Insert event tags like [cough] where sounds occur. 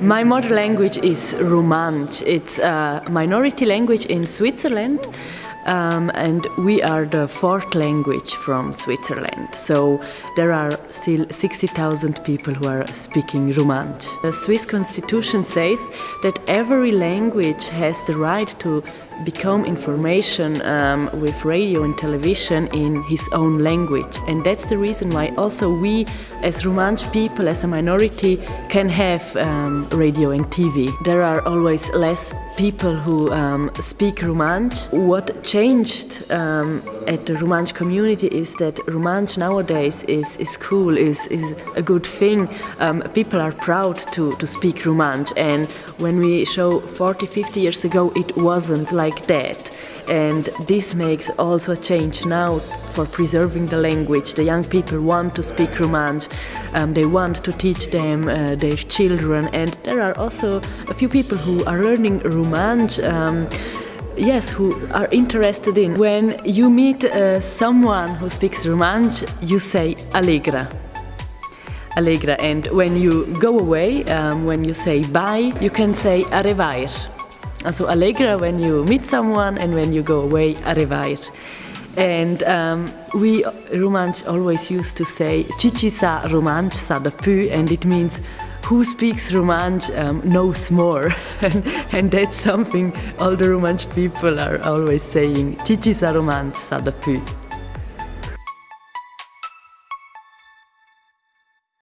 My mother language is Romansh. It's a minority language in Switzerland. Um, and we are the fourth language from Switzerland. So there are still 60,000 people who are speaking Romansh. The Swiss constitution says that every language has the right to become information um, with radio and television in his own language. And that's the reason why also we as Romansh people, as a minority, can have um, radio and TV. There are always less people who um, speak Romansh. What changed um, at the Romansh community is that Romansh nowadays is, is cool, is, is a good thing. Um, people are proud to, to speak Romansh and when we show 40, 50 years ago it wasn't like that and this makes also a change now for preserving the language. The young people want to speak Romansh, um, they want to teach them uh, their children and there are also a few people who are learning Romansh um, yes, who are interested in. When you meet uh, someone who speaks Romansh, you say Allegra. Allegra, and when you go away, um, when you say bye, you can say Arevair. Also Allegra when you meet someone and when you go away, Arevair. And um, we Romansh always used to say Cici sa Romansh sa da pu and it means who speaks Romansh um, knows more [laughs] and, and, that's something all the Romansh people are always saying Cici sa Romansh sa da pu.